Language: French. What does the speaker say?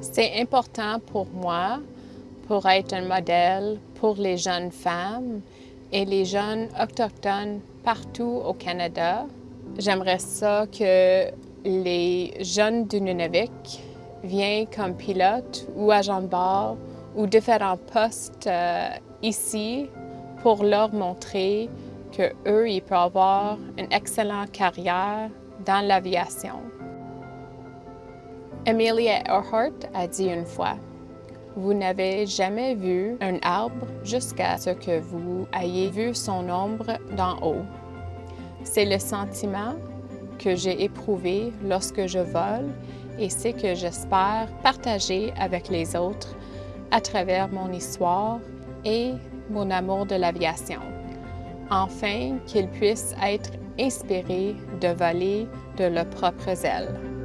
C'est important pour moi pour être un modèle pour les jeunes femmes et les jeunes autochtones partout au Canada. J'aimerais ça que les jeunes du Nunavik viennent comme pilotes ou agents de bord ou différents postes euh, ici pour leur montrer qu'eux, ils peuvent avoir une excellente carrière dans l'aviation. Amelia Earhart a dit une fois, vous n'avez jamais vu un arbre jusqu'à ce que vous ayez vu son ombre d'en haut. C'est le sentiment que j'ai éprouvé lorsque je vole et c'est que j'espère partager avec les autres à travers mon histoire et mon amour de l'aviation. Enfin, qu'ils puissent être inspirés de voler de leurs propres ailes.